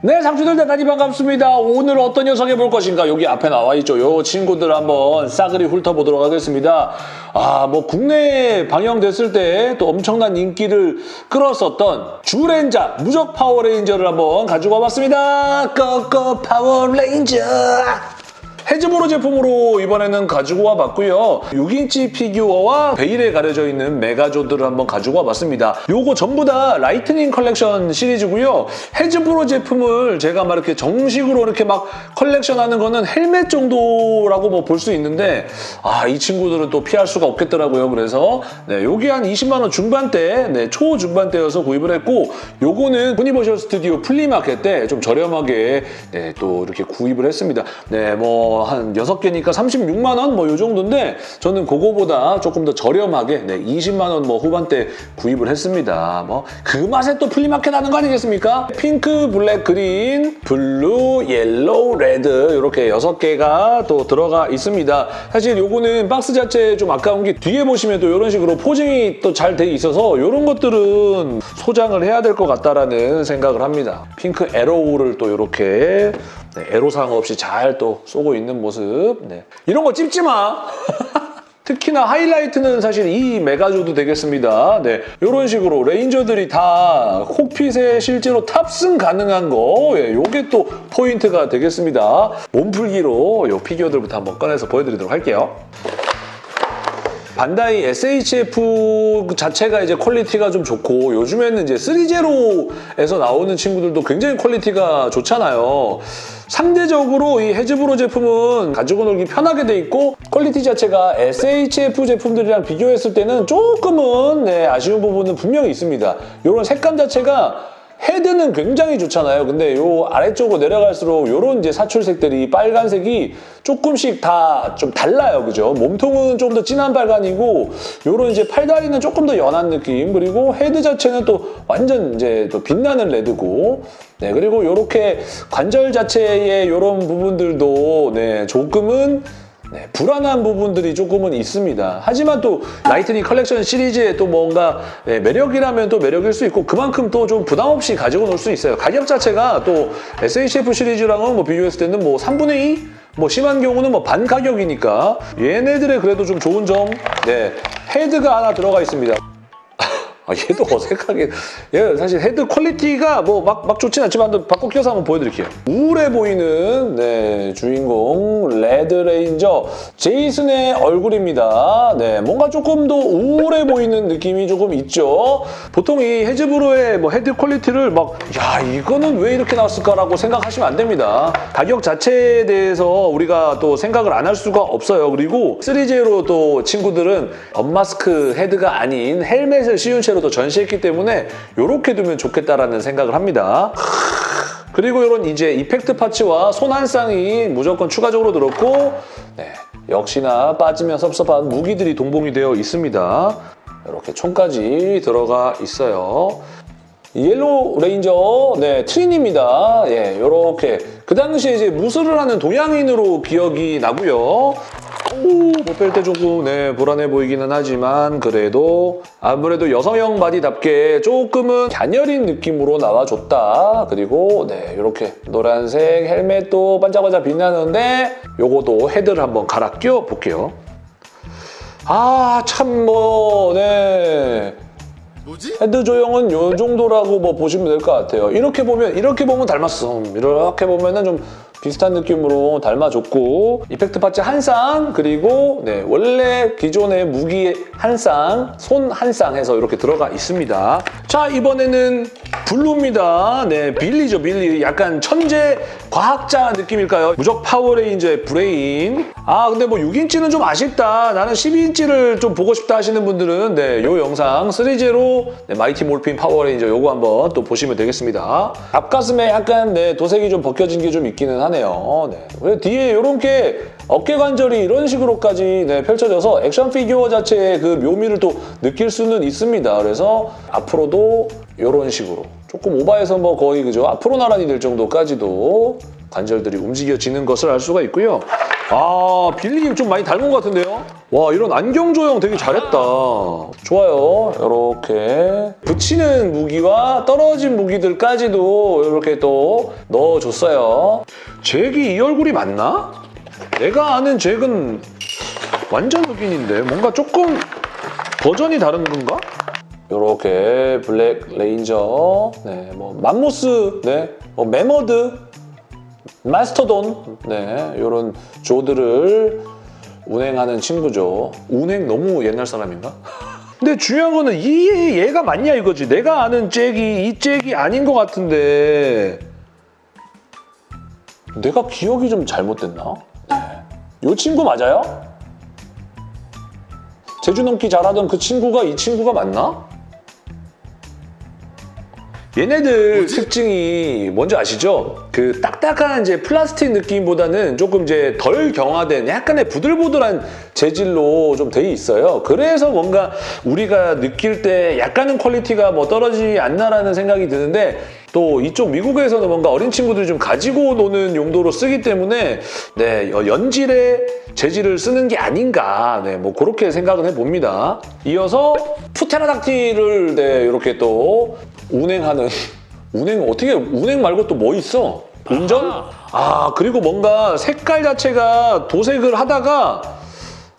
네, 상추들 대단히 반갑습니다. 오늘 어떤 녀석 해볼 것인가? 여기 앞에 나와 있죠. 요 친구들 한번 싸그리 훑어보도록 하겠습니다. 아, 뭐 국내에 방영됐을 때 또 엄청난 인기를 끌었었던 쥬레인저 무적 파워레인저를 한번 가지고 와봤습니다. go go Power Rangers! Hasbro 제품으로 이번에는 가지고 와봤고요. 6인치 피규어와 베일에 가려져 있는 Megazord를 한번 가지고 와봤습니다. 요거 전부 다 Lightning Collection 시리즈고요. Hasbro 제품을 제가 막 이렇게 정식으로 이렇게 막 컬렉션하는 거는 헬멧 정도라고 뭐 볼 수 있는데 아 이 친구들은 또 피할 수가 없겠더라고요. 그래서 네, 요게 한 20만 원 중반대, 네, 초중반대여서 구입을 했고 요거는 Universal Studio 플리마켓 때 좀 저렴하게 네, 또 이렇게 구입을 했습니다. 네, 뭐한 6개니까 36만 원뭐요 정도인데 저는 그거보다 조금 더 저렴하게 네, 20만 원 뭐 후반대 구입을 했습니다. 뭐 그 맛에 또 플리마켓 하는 거 아니겠습니까? 핑크, 블랙, 그린, 블루, 옐로우, 레드 이렇게 6개가 또 들어가 있습니다. 사실 요거는 박스 자체 좀 아까운 게 뒤에 보시면 또 이런 식으로 posing이 또 잘 돼 있어서 이런 것들은 소장을 해야 될 것 같다라는 생각을 합니다. 핑크 arrow를 또 이렇게 네, 애로사항 없이 잘 또 쏘고 있는 모습. 네. 이런 거 찝지 마. 특히나 하이라이트는 사실 이 Megazord 되겠습니다. 네, 이런 식으로 레인저들이 다 cockpit에 실제로 탑승 가능한 거 예, 요게 또 포인트가 되겠습니다. 몸풀기로 요 피규어들부터 한번 꺼내서 보여드리도록 할게요. 반다이 SHF 자체가 이제 퀄리티가 좀 좋고 요즘에는 이제 threezero에서 나오는 친구들도 굉장히 퀄리티가 좋잖아요. 상대적으로 이 Hasbro 제품은 가지고 놀기 편하게 돼 있고 퀄리티 자체가 SHF 제품들이랑 비교했을 때는 조금은 네, 아쉬운 부분은 분명히 있습니다. 이런 색감 자체가 헤드는 굉장히 좋잖아요. 근데 요 아래쪽으로 내려갈수록 요런 이제 사출색들이 빨간색이 조금씩 다 좀 달라요. 그죠? 몸통은 좀 더 진한 빨간이고 요런 이제 팔다리는 조금 더 연한 느낌 그리고 헤드 자체는 또 완전 이제 또 빛나는 레드고 네 그리고 요렇게 관절 자체의 요런 부분들도 네 조금은 네, 불안한 부분들이 조금은 있습니다. 하지만 또 Lightning Collection 시리즈의 또 뭔가 네, 매력이라면 또 매력일 수 있고 그만큼 또 좀 부담 없이 가지고 놀 수 있어요. 가격 자체가 또 SHF 시리즈랑은 뭐 비교했을 때는 뭐 3분의 2? 뭐 심한 경우는 뭐 반 가격이니까 얘네들의 그래도 좀 좋은 점, 네 헤드가 하나 들어가 있습니다. 아, 얘도 어색하게. 얘 사실 헤드 퀄리티가 뭐 막 막 좋진 않지만 바꿔 껴서 한번 보여드릴게요. 우울해 보이는 네, 주인공 레드 레인저 제이슨의 얼굴입니다. 네, 뭔가 조금 더 우울해 보이는 느낌이 조금 있죠. 보통 이 Hasbro의 뭐 헤드 퀄리티를 막 야 이거는 왜 이렇게 나왔을까라고 생각하시면 안 됩니다. 가격 자체에 대해서 우리가 또 생각을 안 할 수가 없어요. 그리고 3J로 또 친구들은 unmask 헤드가 아닌 헬멧을 씌운 채로 또 전시했기 때문에 이렇게 두면 좋겠다라는 생각을 합니다. 그리고 이런 이제 effect parts와 손 한 쌍이 무조건 추가적으로 들었고 네, 역시나 빠지면 섭섭한 무기들이 동봉이 되어 있습니다. 이렇게 총까지 들어가 있어요. 옐로우 레인저 네 트리니입니다. 예, 이렇게 그 당시에 이제 무술을 하는 동양인으로 기억이 나고요. 목 뺄 때 조금 네, 불안해 보이기는 하지만 그래도 아무래도 여성형 바디답게 조금은 갸녀린 느낌으로 나와줬다. 그리고 네 이렇게 노란색 헬멧도 반짝반짝 빛나는데 요것도 헤드를 한번 갈아 끼워 볼게요. 아 참 뭐 네. 뭐지? 헤드 조형은 요 정도라고 뭐 보시면 될 것 같아요. 이렇게 보면 이렇게 보면 닮았어. 이렇게 보면은 좀 비슷한 느낌으로 닮아줬고 effect parts 한 쌍 그리고 네 원래 기존의 무기 한 쌍, 손 한 쌍 해서 이렇게 들어가 있습니다. 자 이번에는 블루입니다. 네 빌리죠 빌리. 약간 천재 과학자 느낌일까요? 무적 파워레인저의 브레인. 아 근데 뭐 6인치는 좀 아쉽다. 나는 12인치를 좀 보고 싶다 하시는 분들은 네, 요 영상 threezero 네, Mighty Morphin Power Rangers 요거 한번 또 보시면 되겠습니다. 앞가슴에 약간 네, 도색이 좀 벗겨진 게 좀 있기는 하네요. 네. 그리고 뒤에 요런 게 어깨 관절이 이런 식으로까지 네, 펼쳐져서 액션 피규어 자체의 그 묘미를 또 느낄 수는 있습니다. 그래서 앞으로도 이런 식으로 조금 오바해서 뭐 거의 그죠 앞으로 나란히 될 정도까지도 관절들이 움직여지는 것을 알 수가 있고요. 아 빌리님 좀 많이 닮은 것 같은데요? 와 이런 안경 조형 되게 잘했다. 좋아요. 이렇게 붙이는 무기와 떨어진 무기들까지도 이렇게 또 넣어줬어요. 잭이 이 얼굴이 맞나? 내가 아는 잭은 완전 흑인인데 뭔가 조금 버전이 다른 건가? 이렇게 블랙 레인저, 네, 뭐 맘모스, 네, 뭐 매머드, mastodon, 네, 이런 Zord들을 운행하는 친구죠. 운행 너무 옛날 사람인가? 근데 중요한 거는 이 얘가 맞냐 이거지. 내가 아는 잭이 이 잭이 아닌 것 같은데 내가 기억이 좀 잘못됐나? 네. 이 친구 맞아요? 재주 넘기 잘하던 그 친구가 이 친구가 맞나? 얘네들 특징이 뭔지 아시죠? 그 딱딱한 이제 플라스틱 느낌보다는 조금 이제 덜 경화된 약간의 부들부들한 재질로 좀 돼 있어요. 그래서 뭔가 우리가 느낄 때 약간은 퀄리티가 뭐 떨어지지 않나라는 생각이 드는데 또 이쪽 미국에서는 뭔가 어린 친구들이 좀 가지고 노는 용도로 쓰기 때문에 네, 어, 연질의 재질을 쓰는 게 아닌가 네, 뭐 그렇게 생각을 해봅니다. 이어서 푸테라닥틸을 네, 이렇게 또 운행하는 운행 어떻게 운행 말고 또 뭐 있어? 운전? 아 그리고 뭔가 색깔 자체가 도색을 하다가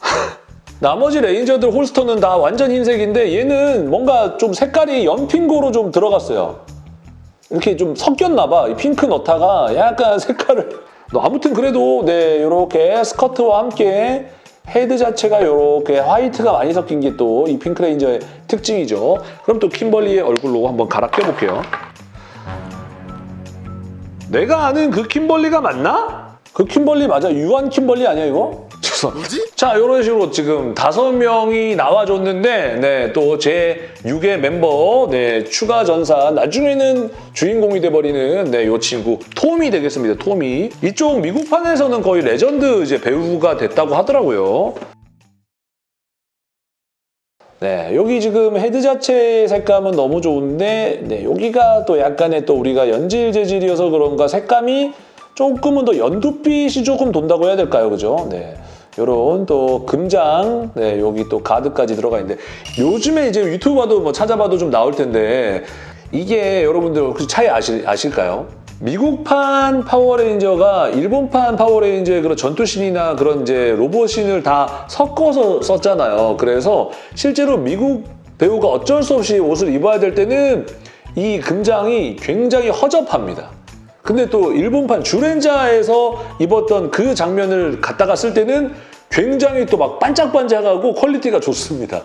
나머지 ranger들 holster는 다 완전 흰색인데 얘는 뭔가 좀 색깔이 연핑크로 좀 들어갔어요. 이렇게 좀 섞였나 봐. 이 핑크 넣다가 약간 색깔을 아무튼 그래도 네 이렇게 스커트와 함께 헤드 자체가 이렇게 화이트가 많이 섞인 게 또 이 핑크레인저의 특징이죠. 그럼 또 킴벌리의 얼굴로 한번 갈아 껴볼게요. 내가 아는 그 킴벌리가 맞나? 그 킴벌리 맞아? 유한킴벌리 아니야 이거? 뭐지? 자 이런 식으로 지금 다섯 명이 나와줬는데 네, 또 제 6의 멤버 네, 추가 전사 나중에는 주인공이 돼버리는 네, 이 친구 토미 되겠습니다. 토미 이쪽 미국판에서는 거의 레전드 이제 배우가 됐다고 하더라고요. 네, 여기 지금 헤드 자체 색감은 너무 좋은데 네, 여기가 또 약간의 또 우리가 연질 재질이어서 그런가 색감이 조금은 더 연두빛이 조금 돈다고 해야 될까요? 그죠? 네. 요런 또 금장, 네, 여기 또 가드까지 들어가 있는데 요즘에 이제 유튜브 봐도 뭐 찾아봐도 좀 나올 텐데 이게 여러분들 혹시 차이 아실, 아실까요? 미국판 파워레인저가 일본판 파워레인저의 그런 전투신이나 그런 이제 로봇신을 다 섞어서 썼잖아요. 그래서 실제로 미국 배우가 어쩔 수 없이 옷을 입어야 될 때는 이 금장이 굉장히 허접합니다. 근데 또 일본판 주렌자에서 입었던 그 장면을 갖다가 쓸 때는 굉장히 또 막 반짝반짝하고 quality가 좋습니다.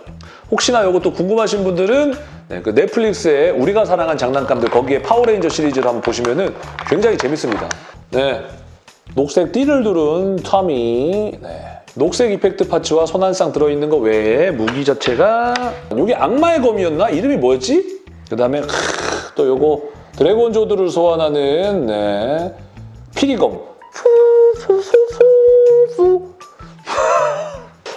혹시나 이것도 궁금하신 분들은 네, 그 넷플릭스에 우리가 사랑한 장난감들 거기에 파워레인저 시리즈를 한번 보시면 은 굉장히 재밌습니다. 네, 녹색 띠를 두른 토미. 네. 녹색 effect parts와 손 한 쌍 들어있는 거 외에 무기 자체가 이게 악마의 검이었나? 이름이 뭐였지? 그 다음에 또 요거 드래곤 조드를 소환하는 네, 피리검.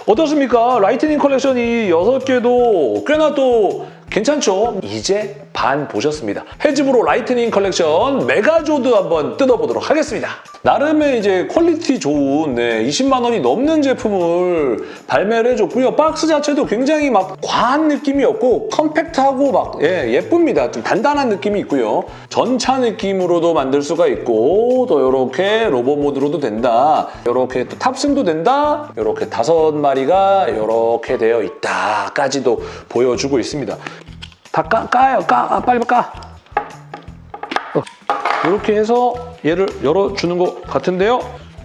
어떻습니까? 라이트닝 컬렉션이 6개도 꽤나 또 괜찮죠? 이제 반 보셨습니다. 해즈브로 라이트닝 컬렉션 메가조드 한번 뜯어보도록 하겠습니다. 나름의 이제 quality 좋은 네, 20만 원이 넘는 제품을 발매를 해줬고요. 박스 자체도 굉장히 막 과한 느낌이 없고 컴팩트하고 막 예, 예쁩니다. 좀 단단한 느낌이 있고요. 전차 느낌으로도 만들 수가 있고 또 이렇게 로봇 모드로도 된다. 이렇게 또 탑승도 된다. 이렇게 다섯 마리가 이렇게 되어 있다까지도 보여주고 있습니다. 다 까, 까요, 까, 아, 빨리 까. 어, 이렇게 해서 얘를 열어주는 것 같은데요.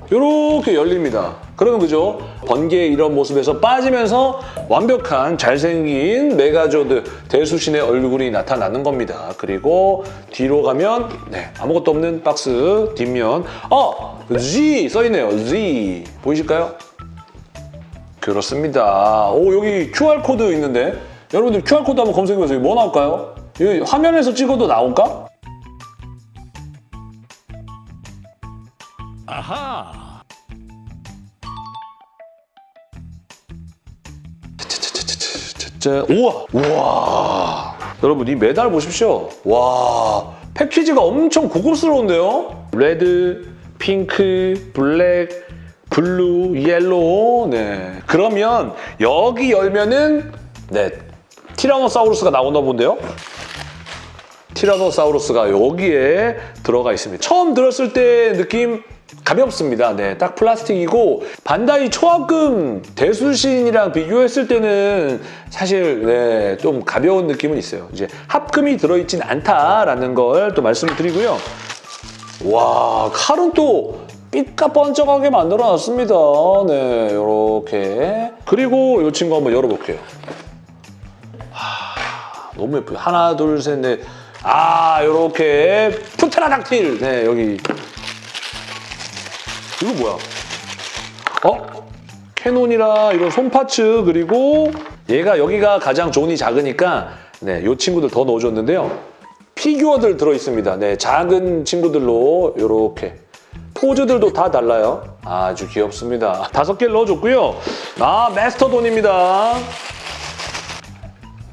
이렇게 열립니다. 그러면 그죠? 번개의 이런 모습에서 빠지면서 완벽한 잘생긴 메가조드 대수신의 얼굴이 나타나는 겁니다. 그리고 뒤로 가면 네, 아무것도 없는 박스 뒷면 어! Z 써있네요. Z 보이실까요? 그렇습니다. 오 여기 QR코드 있는데 여러분들 QR코드 한번 검색해보세요. 뭐 나올까요? 여기 화면에서 찍어도 나올까? 아하. 자, 우와! 우와! 여러분 이 메달 보십시오. 와 패키지가 엄청 고급스러운데요? 레드, 핑크, 블랙, 블루, 옐로우. 네. 그러면 여기 열면은 네. 티라노사우루스가 나오나 본데요. 티라노사우루스가 여기에 들어가 있습니다. 처음 들었을 때 느낌 가볍습니다. 네, 딱 플라스틱이고 반다이 초합금 대수신이랑 비교했을 때는 사실 네, 좀 가벼운 느낌은 있어요. 이제 합금이 들어있진 않다라는 걸 또 말씀을 드리고요. 와, 칼은 또 삐까 번쩍하게 만들어놨습니다. 네, 이렇게. 그리고 이 친구 한번 열어볼게요. 하, 너무 예뻐요. 하나, 둘, 셋, 넷. 아, 이렇게 푸테라닥틸. 네, 여기. 이거 뭐야? 어? cannon이라 이런 손parts 그리고 얘가 여기가 가장 존이 작으니까 네, 이 친구들 더 넣어줬는데요. 피규어들 들어있습니다. 네, 작은 친구들로 이렇게 포즈들도 다 달라요. 아주 귀엽습니다. 다섯 개를 넣어줬고요. 아, 마스토돈입니다.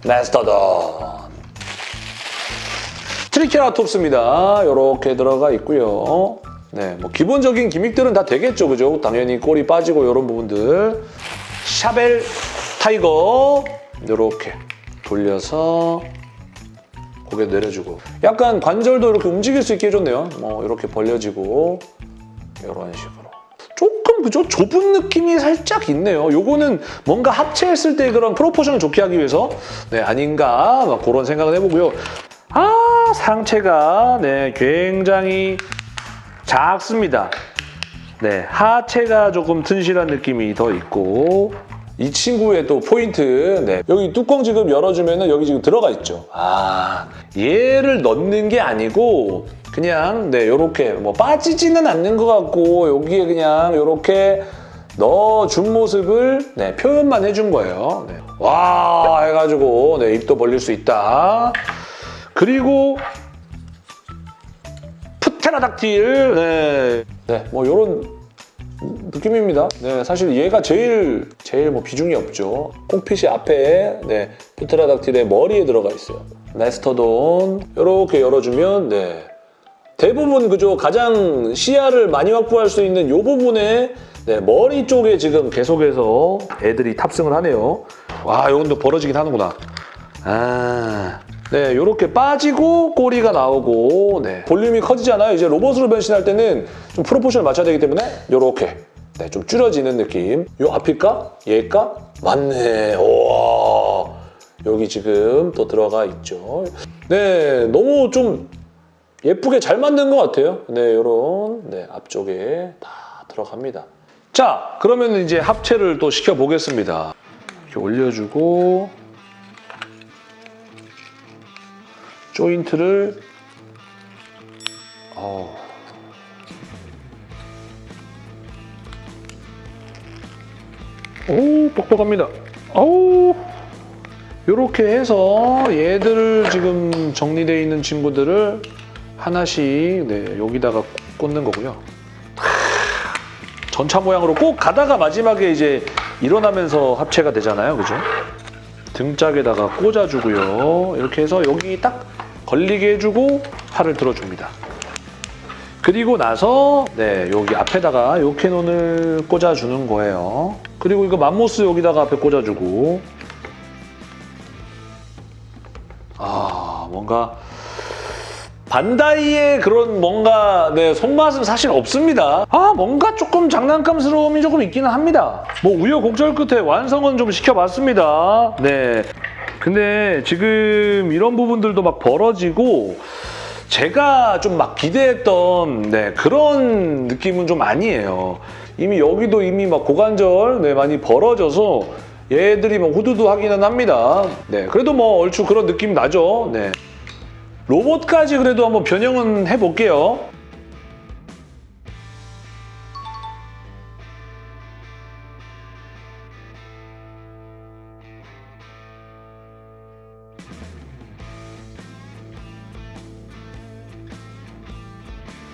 마스토돈. 트리케라톱스입니다. 이렇게 들어가 있고요. 네, 뭐 기본적인 gimmick들은 다 되겠죠, 그죠? 당연히 꼬리 빠지고 이런 부분들. 샤벨 타이거 이렇게 돌려서 고개 내려주고 약간 관절도 이렇게 움직일 수 있게 해줬네요. 뭐 이렇게 벌려지고 이런 식으로. 그죠? 좁은 느낌이 살짝 있네요. 요거는 뭔가 합체했을 때 그런 프로포션을 좋게 하기 위해서 네 아닌가 막 그런 생각을 해보고요. 아 상체가 네 굉장히 작습니다. 네 하체가 조금 튼실한 느낌이 더 있고 이 친구의 또 포인트 네 여기 뚜껑 지금 열어주면은 여기 지금 들어가 있죠. 아 얘를 넣는 게 아니고 그냥 네 요렇게 뭐 빠지지는 않는 것 같고 여기에 그냥 요렇게 넣어준 모습을 네 표현만 해준 거예요. 네. 와 해가지고 네 입도 벌릴 수 있다. 그리고 푸테라닥틸 네. 네, 뭐 요런 느낌입니다. 네, 사실 얘가 제일 제일 뭐 비중이 없죠. 콩핏이 앞에 네, 푸테라닥틸의 머리에 들어가 있어요. 마스터돈 이렇게 열어주면 네, 대부분 그죠 가장 시야를 많이 확보할 수 있는 이 부분에 네, 머리 쪽에 지금 계속해서 애들이 탑승을 하네요. 와, 이건 또 벌어지긴 하는구나. 아, 네, 이렇게 빠지고 꼬리가 나오고 네, 볼륨이 커지잖아요. 이제 로봇으로 변신할 때는 좀 프로포션을 맞춰야 되기 때문에 이렇게 네, 좀 줄여지는 느낌. 요 앞일까? 얘일까? 맞네. 와 여기 지금 또 들어가 있죠. 네, 너무 좀 예쁘게 잘 만든 것 같아요. 네, 이런 네, 앞쪽에 다 들어갑니다. 자, 그러면 이제 합체를 또 시켜보겠습니다. 이렇게 올려주고 조인트를 어. 오, 뻑뻑합니다. 어우, 이렇게 해서 얘들을 지금 정리되어 있는 친구들을 하나씩 네, 여기다가 꽂는 거고요. 전차 모양으로 꼭 가다가 마지막에 이제 일어나면서 합체가 되잖아요. 그죠? 등짝에다가 꽂아주고요. 이렇게 해서 여기 딱 걸리게 해주고 팔을 들어줍니다. 그리고 나서 네 여기 앞에다가 요 캐논을 꽂아주는 거예요. 그리고 이거 맘모스 여기다가 앞에 꽂아주고 아 뭔가 반다이의 그런 뭔가 네, 손맛은 사실 없습니다. 아 뭔가 조금 장난감스러움이 조금 있기는 합니다. 뭐 우여곡절 끝에 완성은 좀 시켜봤습니다. 네. 근데 지금 이런 부분들도 막 벌어지고 제가 좀 막 기대했던 네, 그런 느낌은 좀 아니에요. 이미 여기도 이미 막 고관절 네, 많이 벌어져서 얘들이 뭐 후두두 하기는 합니다. 네, 그래도 뭐 얼추 그런 느낌 나죠. 네. 로봇까지 그래도 한번 변형은 해볼게요.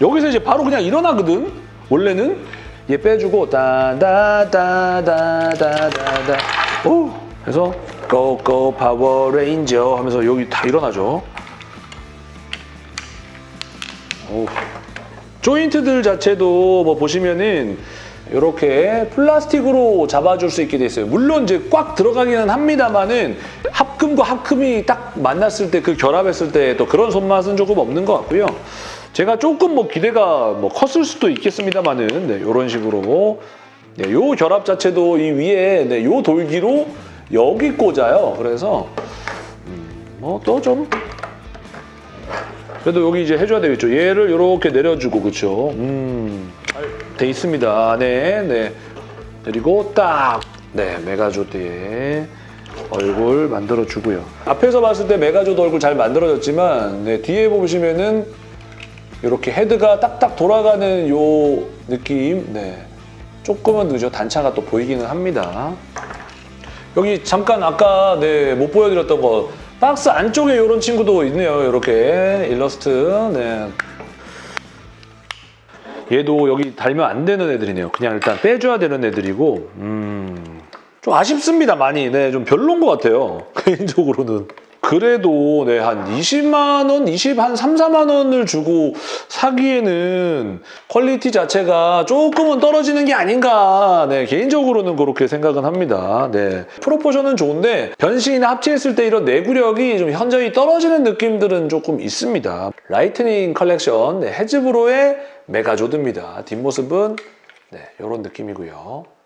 여기서 이제 바로 그냥 일어나거든. 원래는 얘 빼주고 따다다다다다다 오 해서 go go 파워레인저 하면서 여기 다 일어나죠. 오. 조인트들 자체도 뭐 보시면은 이렇게 플라스틱으로 잡아줄 수 있게 돼 있어요. 물론 이제 꽉 들어가기는 합니다만은 합금과 합금이 딱 만났을 때 그 결합했을 때 또 그런 손맛은 조금 없는 것 같고요. 제가 조금 뭐 기대가 뭐 컸을 수도 있겠습니다만은 네, 이런 식으로 네, 요 결합 자체도 이 위에 네, 요 돌기로 여기 꽂아요. 그래서 음, 뭐또좀 그래도 여기 이제 해줘야 되겠죠. 얘를 이렇게 내려주고 그렇죠. 음, 잘돼 있습니다. 네, 네. 그리고 딱, 네, 메가조드의 얼굴 만들어주고요. 앞에서 봤을 때 메가조드 얼굴 잘 만들어졌지만 네, 뒤에 보시면은 이렇게 헤드가 딱딱 돌아가는 요 느낌, 네. 조금은 늦어 단차가 또 보이기는 합니다. 여기 잠깐 아까 네, 못 보여드렸던 거 박스 안쪽에 이런 친구도 있네요. 이렇게 일러스트. 네. 얘도 여기 달면 안 되는 애들이네요. 그냥 일단 빼줘야 되는 애들이고 음, 좀 아쉽습니다. 많이. 네, 좀 별론 것 같아요. 개인적으로는. 그래도 네, 한 20만 원, 20, 한 3, 4만 원을 주고 사기에는 퀄리티 자체가 조금은 떨어지는 게 아닌가. 네, 개인적으로는 그렇게 생각은 합니다. 네. proportion은 좋은데 변신이나 합체했을 때 이런 내구력이 좀 현저히 떨어지는 느낌들은 조금 있습니다. 라이트닝 컬렉션 네, 해즈브로의 메가조드입니다. 뒷모습은 네, 이런 느낌이고요.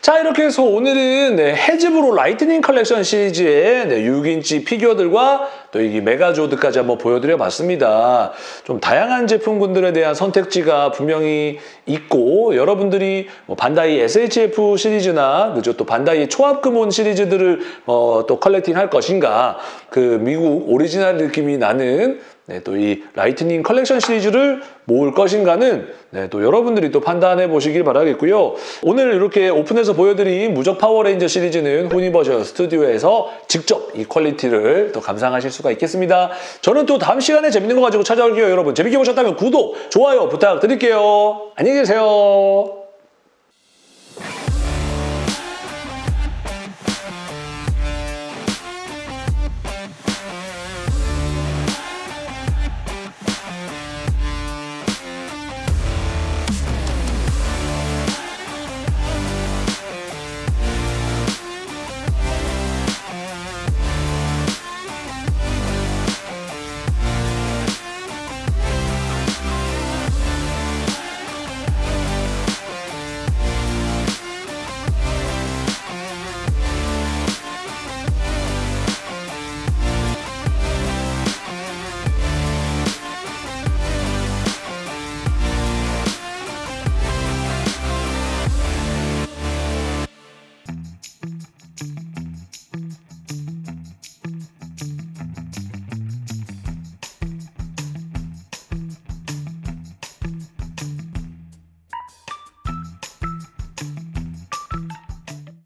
자 이렇게 해서 오늘은 네, 해즈브로 라이트닝 컬렉션 시리즈의 네, 6인치 피규어들과 또 이 메가조드까지 한번 보여드려 봤습니다. 좀 다양한 제품군들에 대한 선택지가 분명히 있고 여러분들이 뭐 반다이 SHF 시리즈나 그죠 또 반다이 초합금혼 시리즈들을 어, 또 collecting 할 것인가 그 미국 오리지널 느낌이 나는 네, 또 이 라이트닝 컬렉션 시리즈를 모을 것인가는 네, 또 여러분들이 또 판단해 보시길 바라겠고요. 오늘 이렇게 오픈해서 보여드린 무적 파워레인저 시리즈는 후니버셜 스튜디오에서 직접 이 퀄리티를 또 감상하실 수가 있겠습니다. 저는 또 다음 시간에 재밌는 거 가지고 찾아올게요. 여러분 재밌게 보셨다면 구독, 좋아요 부탁드릴게요. 안녕히 계세요.